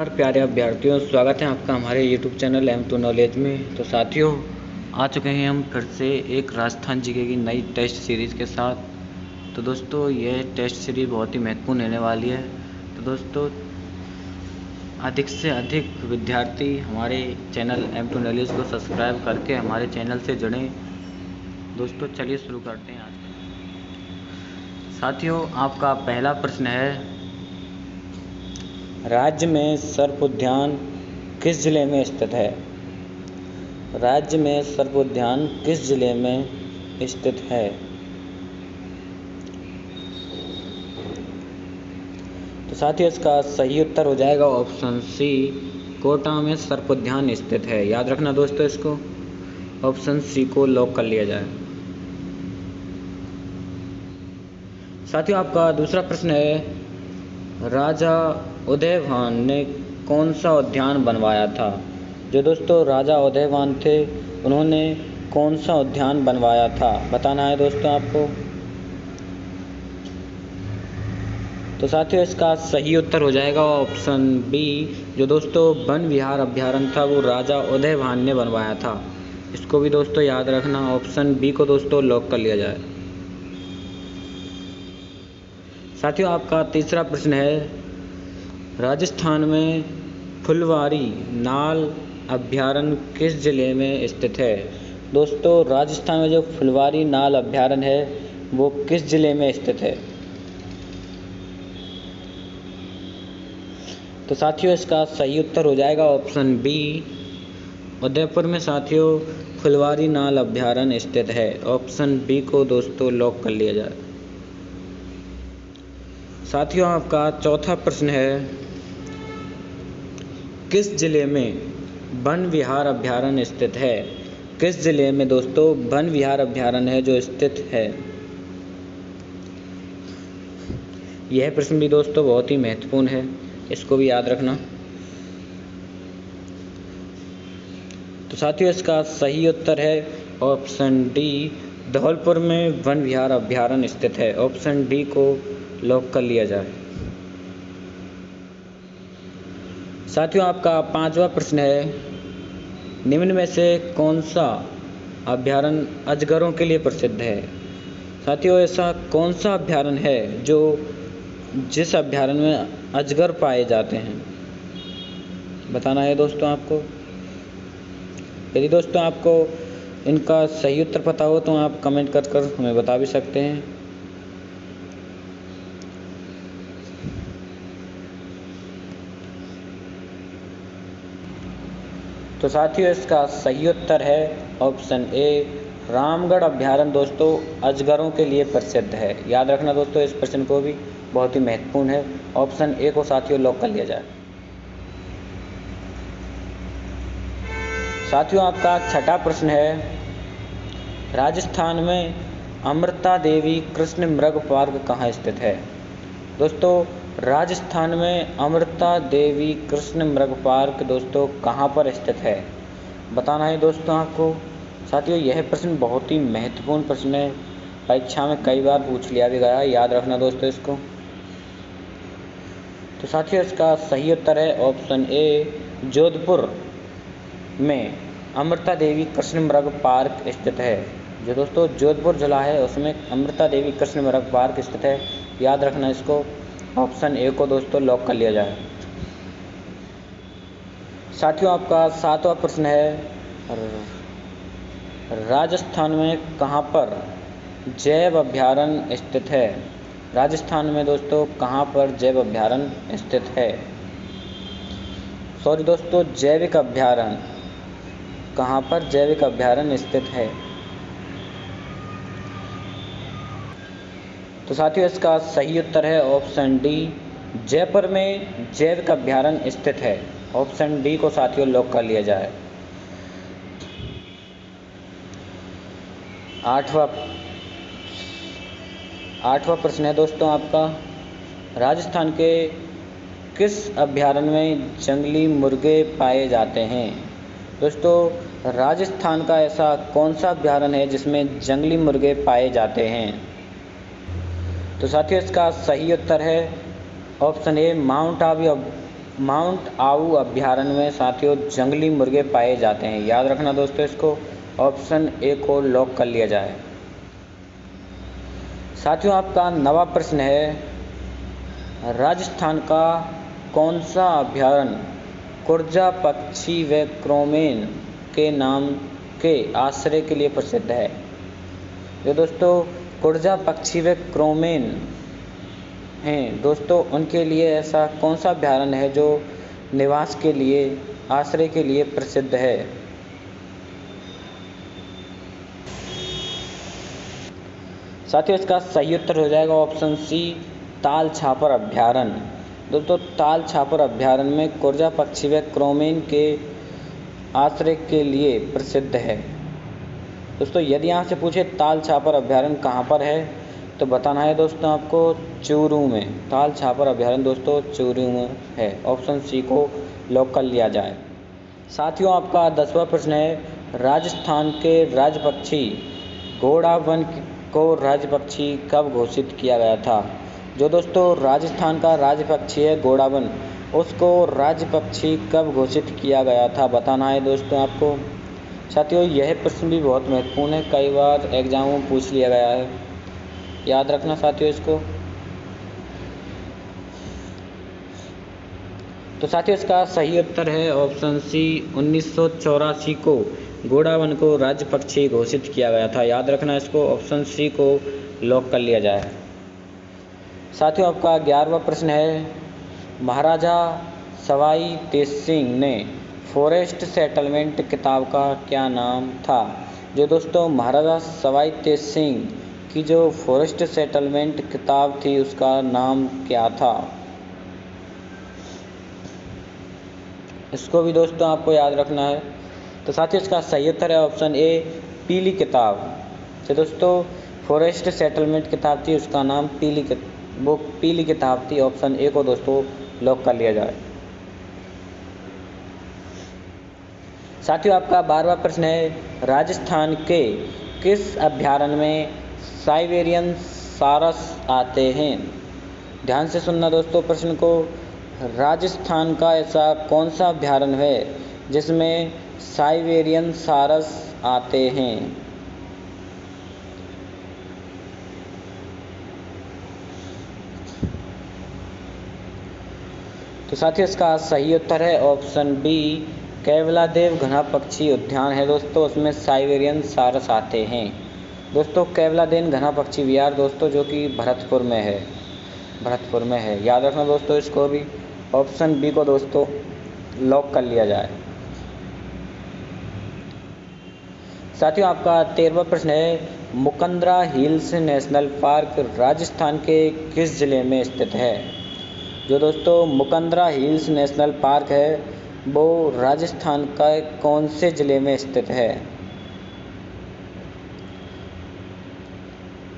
नमस्कार, प्यारे अभ्यर्थियों, स्वागत है आपका हमारे YouTube channel M two knowledge में। तो साथियों, आ चुके हैं हम फिर से एक राजस्थान जीके की नई टेस्ट सीरीज़ के साथ। तो दोस्तों, यह टेस्ट सीरीज़ बहुत ही महत्वपूर्ण रहने वाली है। तो दोस्तों, अधिक से अधिक विद्यार्थी हमारे चैनल एम टू नॉलेज को सब्सक्राइब करके हमारे चैनल से जुड़ें। दोस्तों, चलिए शुरू करते हैं आज। साथियों, आपका पहला प्रश्न है राज्य में सर्प उद्यान किस ज़िले में स्थित है? राज्य में सर्प उद्यान किस ज़िले में स्थित है? तो साथ ही इसका सही उत्तर हो जाएगा ऑप्शन सी, कोटा में सर्प उद्यान स्थित है। याद रखना दोस्तों इसको। ऑप्शन सी को लॉक कर लिया जाए। साथियों, आपका दूसरा प्रश्न है, राजा उदयभान ने कौन सा उद्यान बनवाया था? जो दोस्तों, राजा उदयभान थे, उन्होंने कौन सा उद्यान बनवाया था? बताना है दोस्तों आपको। तो साथियों, इसका सही उत्तर हो जाएगा ऑप्शन बी। जो दोस्तों, वन विहार अभ्यारण था, वो राजा उदयभान ने बनवाया था। इसको भी दोस्तों याद रखना, ऑप्शन बी को दोस्तों लॉक कर लिया जाए। साथियों, आपका तीसरा प्रश्न है राजस्थान में फुलवारी नाल अभ्यारण्य किस ज़िले में स्थित है? दोस्तों, राजस्थान में जो फुलवारी नाल अभ्यारण्य है, वो किस ज़िले में स्थित है? तो साथियों, इसका सही उत्तर हो जाएगा ऑप्शन बी। उदयपुर में साथियों, फुलवारी नाल अभ्यारण्य स्थित है। ऑप्शन बी को दोस्तों लॉक कर लिया जाए। साथियों, आपका चौथा प्रश्न है किस ज़िले में वन विहार अभ्यारण्य स्थित है? किस ज़िले में दोस्तों वन विहार अभ्यारण्य है जो स्थित है? यह प्रश्न भी दोस्तों बहुत ही महत्वपूर्ण है, इसको भी याद रखना। तो साथियों, इसका सही उत्तर है ऑप्शन डी, धौलपुर में वन विहार अभ्यारण्य स्थित है। ऑप्शन डी को लॉक कर लिया जाए। साथियों, आपका पांचवा प्रश्न है, निम्न में से कौन सा अभ्यारण अजगरों के लिए प्रसिद्ध है? साथियों, ऐसा कौन सा अभ्यारण है जो जिस अभ्यारण में अजगर पाए जाते हैं? बताना है दोस्तों आपको। यदि दोस्तों, आपको इनका सही उत्तर पता हो तो आप कमेंट कर कर हमें बता भी सकते हैं। तो साथियों, इसका सही उत्तर है ऑप्शन ए, रामगढ़ अभ्यारण्य। दोस्तों, अजगरों के लिए प्रसिद्ध है। याद रखना दोस्तों, इस प्रश्न को भी बहुत ही महत्वपूर्ण है। ऑप्शन ए को साथियों लॉक कर लिया जाए। साथियों, आपका छठा प्रश्न है, राजस्थान में अमृता देवी कृष्ण मृग पार्क कहाँ स्थित है? दोस्तों राजस्थान में अमृता देवी कृष्ण मृग पार्क दोस्तों कहाँ पर स्थित है? बताना है दोस्तों आपको। साथियों, यह प्रश्न बहुत ही महत्वपूर्ण प्रश्न है। परीक्षा में कई बार पूछ लिया भी गया, याद रखना दोस्तों इसको। तो साथियों, इसका सही उत्तर है ऑप्शन ए, जोधपुर में अमृता देवी कृष्ण मृग पार्क स्थित है। जो दोस्तों, जोधपुर जिला है, उसमें अमृता देवी कृष्ण मृग पार्क स्थित है। याद रखना इसको। ऑप्शन ए को दोस्तों लॉक कर लिया जाए। साथियों, आपका सातवां प्रश्न है राजस्थान में कहाँ पर जैव अभ्यारण्य स्थित है? राजस्थान में दोस्तों कहाँ पर जैव अभ्यारण स्थित है? सॉरी दोस्तों, जैविक अभ्यारण कहाँ पर जैविक अभ्यारण्य स्थित है? तो साथियों, इसका सही उत्तर है ऑप्शन डी, जयपुर में जैविक अभ्यारण्य स्थित है। ऑप्शन डी को साथियों लॉक कर लिया जाए। आठवा, आठवां प्रश्न है दोस्तों आपका। राजस्थान के किस अभ्यारण्य में जंगली मुर्गे पाए जाते हैं? दोस्तों, राजस्थान का ऐसा कौन सा अभ्यारण्य है जिसमें जंगली मुर्गे पाए जाते हैं? तो साथियों, इसका सही उत्तर है option A, mount Abu mount आऊ अभ्यारण्य में साथियों जंगली मुर्गे पाए जाते हैं। याद रखना दोस्तों इसको, ऑप्शन ए को लॉक कर लिया जाए। साथियों, आपका नवा प्रश्न है, राजस्थान का कौन सा अभ्यारण्य कुर्जा पक्षी व क्रोमेन के नाम के आश्रय के लिए प्रसिद्ध है? जो दोस्तों कुर्जा पक्षी व क्रोमेन। हैं, दोस्तों, उनके लिए ऐसा कौन सा अभ्यारण्य है जो निवास के लिए, आश्रय के लिए प्रसिद्ध है? साथियों, इसका सही उत्तर हो जाएगा ऑप्शन सी ताल छापर अभ्यारण्य। दोस्तों, ताल छापर अभ्यारण्य में कुर्जा पक्षी व क्रोमेन के आश्रय के लिए प्रसिद्ध है। दोस्तों, यदि यहाँ से पूछे ताल छापर अभ्यारण कहाँ पर है तो बताना है दोस्तों आपको चूरू में। ताल छापर अभ्यारण दोस्तों चूरू में है। ऑप्शन सी को लॉक कर लिया जाए। साथियों, आपका दसवां प्रश्न है, राजस्थान के राज्य पक्षी घोड़ा वन को राज्य पक्षी कब घोषित किया गया था? जो दोस्तों राजस्थान का राज्य पक्षी है, घोड़ावन, उसको राज्य पक्षी कब घोषित किया गया था, बताना है दोस्तों आपको। साथियों, यह प्रश्न भी बहुत महत्वपूर्ण है। कई बार एग्जामों में पूछ लिया गया है। याद रखना साथियों इसको। तो साथियों, इसका सही उत्तर है ऑप्शन सी, उन्नीस सौ चौरासी को घोड़ावन को राज्य पक्षी घोषित किया गया था। याद रखना इसको, ऑप्शन सी को लॉक कर लिया जाए। साथियों, आपका ग्यारहवा प्रश्न है। महाराजा सवाई तेज सिंह ने फॉरेस्ट सेटलमेंट किताब का क्या नाम था? जो दोस्तों, महाराजा सवाई तेज सिंह की जो फॉरेस्ट सेटलमेंट किताब थी, उसका नाम क्या था? इसको भी दोस्तों आपको याद रखना है। तो साथ ही इसका सही उत्तर है ऑप्शन ए, पीली किताब। तो दोस्तों, फॉरेस्ट सेटलमेंट किताब थी, उसका नाम पीली वो पीली किताब थी, ऑप्शन ए को दोस्तों लॉक कर लिया जाए। साथियों, आपका बारहवा प्रश्न है, राजस्थान के किस अभ्यारण्य में साइबेरियन सारस आते हैं? ध्यान से सुनना दोस्तों प्रश्न को। राजस्थान का ऐसा कौन सा अभ्यारण्य है जिसमें साइबेरियन सारस आते हैं? तो साथियों, इसका सही उत्तर है ऑप्शन बी कैवलादेव घना पक्षी उद्यान है। दोस्तों, उसमें साइबेरियन सारस आते हैं। दोस्तों, कैवलादेन घना पक्षी विहार, दोस्तों, जो कि भरतपुर में है। भरतपुर में है। याद रखना दोस्तों इसको भी। ऑप्शन बी को दोस्तों लॉक कर लिया जाए। साथियों, आपका तेरहवा प्रश्न है, Mukundra hills national park Rajasthan के किस ज़िले में स्थित है? जो दोस्तों, मुकंदरा हिल्स नेशनल पार्क है वो राजस्थान का कौन से ज़िले में स्थित है?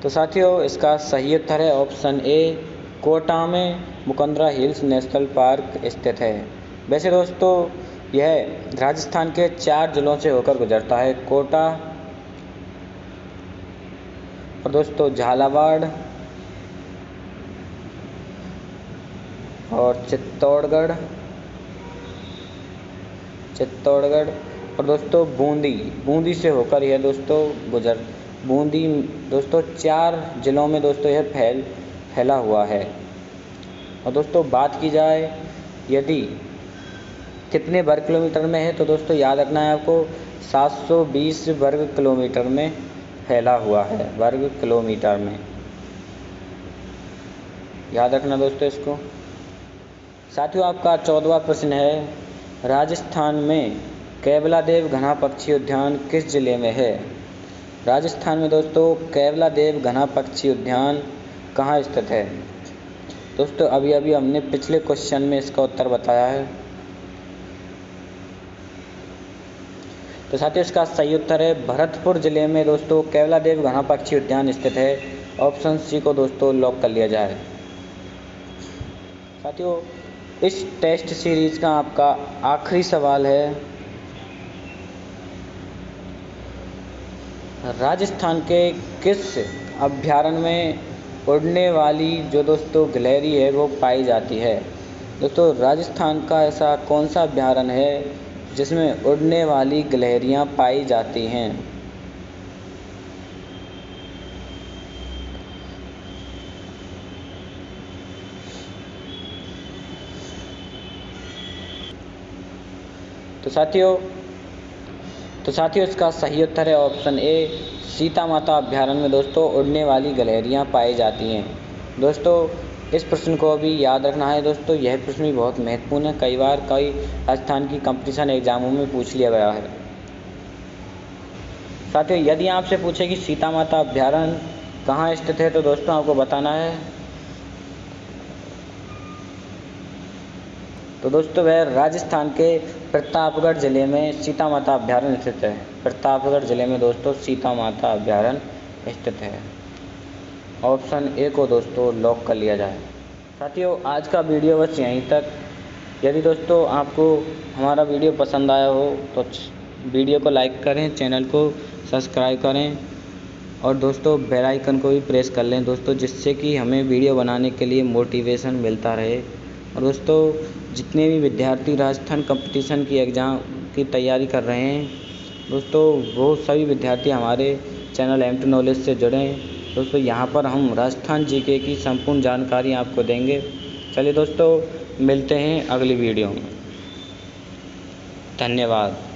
तो साथियों, इसका सही उत्तर है ऑप्शन ए, कोटा में मुकंदरा हिल्स नेशनल पार्क स्थित है। वैसे दोस्तों, यह राजस्थान के चार जिलों से होकर गुजरता है। कोटा, और दोस्तों, झालावाड़, और चित्तौड़गढ़ चित्तौड़गढ़। और दोस्तों, बूंदी बूंदी से होकर यह दोस्तों गुजर, बूंदी, दोस्तों, चार ज़िलों में दोस्तों यह फैल, फैला हुआ है। और दोस्तों, बात की जाए, यदि कितने वर्ग किलोमीटर में है तो दोस्तों, याद रखना है आपको 720 वर्ग किलोमीटर में फैला हुआ है, वर्ग किलोमीटर में। याद रखना दोस्तों इसको। साथियों, आपका चौदवा प्रश्न है राजस्थान में कैबला देव घना पक्षी उद्यान किस ज़िले में है? राजस्थान में दोस्तों कैवला देव घना पक्षी उद्यान कहाँ स्थित है? दोस्तों अभी अभी हमने पिछले क्वेश्चन में इसका उत्तर बताया है। तो साथियों, इसका सही उत्तर है भरतपुर ज़िले में दोस्तों कैवला देव घना पक्षी उद्यान स्थित है। ऑप्शन सी को दोस्तों लॉक कर लिया जाए। साथियों इस टेस्ट सीरीज़ का आपका आखिरी सवाल है। राजस्थान के किस अभ्यारण्य में उड़ने वाली जो दोस्तों गिलहरी है, वो पाई जाती है? दोस्तों, राजस्थान का ऐसा कौन सा अभ्यारण्य है जिसमें उड़ने वाली गिलहरियाँ पाई जाती हैं? तो साथियों तो साथियों, इसका सही उत्तर है ऑप्शन ए सीता माता अभ्यारण्य में दोस्तों उड़ने वाली गलहरियाँ पाई जाती हैं। दोस्तों, इस प्रश्न को भी याद रखना है। दोस्तों, यह प्रश्न भी बहुत महत्वपूर्ण है। कई बार कई राजस्थान की कंपटीशन एग्जामों में पूछ लिया गया है। साथियों, यदि आपसे पूछे कि सीता माता अभ्यारण्य कहाँ स्थित है तो दोस्तों आपको बताना है। तो दोस्तों, वह राजस्थान के प्रतापगढ़ ज़िले में सीता माता अभ्यारण्य स्थित है। प्रतापगढ़ ज़िले में दोस्तों, सीता माता अभ्यारण्य स्थित है। ऑप्शन ए को दोस्तों लॉक कर लिया जाए। साथियों, आज का वीडियो बस यहीं तक। यदि दोस्तों आपको हमारा वीडियो पसंद आया हो तो वीडियो को लाइक करें चैनल को सब्सक्राइब करें और दोस्तों बेल आइकन को भी प्रेस कर लें दोस्तों, जिससे कि हमें वीडियो बनाने के लिए मोटिवेशन मिलता रहे। और दोस्तों, जितने भी विद्यार्थी राजस्थान कंपटीशन की एग्ज़ाम की तैयारी कर रहे हैं, दोस्तों, वो सभी विद्यार्थी हमारे चैनल एम टू नॉलेज से जुड़े हैं। दोस्तों, यहाँ पर हम राजस्थान जीके की संपूर्ण जानकारी आपको देंगे। चलिए दोस्तों, मिलते हैं अगली वीडियो में। धन्यवाद।